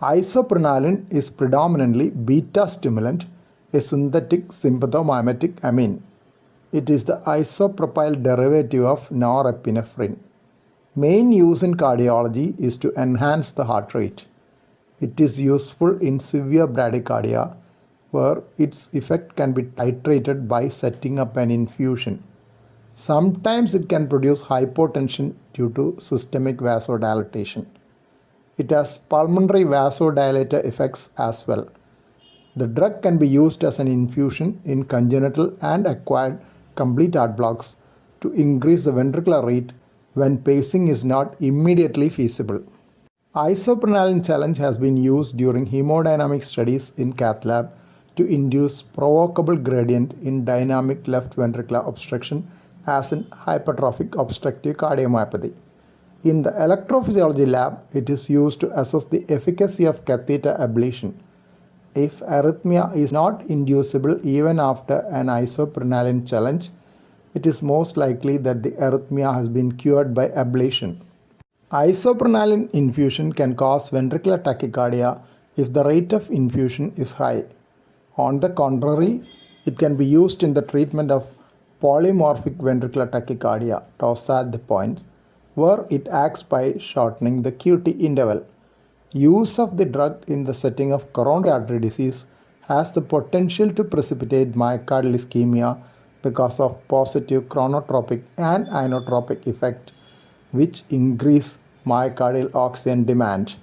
Isoprenaline is predominantly beta stimulant, a synthetic sympathomimetic amine. It is the isopropyl derivative of norepinephrine. Main use in cardiology is to enhance the heart rate. It is useful in severe bradycardia where its effect can be titrated by setting up an infusion. Sometimes it can produce hypotension due to systemic vasodilatation. It has pulmonary vasodilator effects as well. The drug can be used as an infusion in congenital and acquired complete heart blocks to increase the ventricular rate when pacing is not immediately feasible. Isoprenaline challenge has been used during hemodynamic studies in cath lab to induce provocable gradient in dynamic left ventricular obstruction as in hypertrophic obstructive cardiomyopathy. In the electrophysiology lab, it is used to assess the efficacy of catheter ablation. If arrhythmia is not inducible even after an isoprenaline challenge, it is most likely that the arrhythmia has been cured by ablation. Isoprenaline infusion can cause ventricular tachycardia if the rate of infusion is high. On the contrary, it can be used in the treatment of polymorphic ventricular tachycardia, Torsades de Pointes, where it acts by shortening the QT interval. Use of the drug in the setting of coronary artery disease has the potential to precipitate myocardial ischemia because of positive chronotropic and inotropic effect which increase myocardial oxygen demand.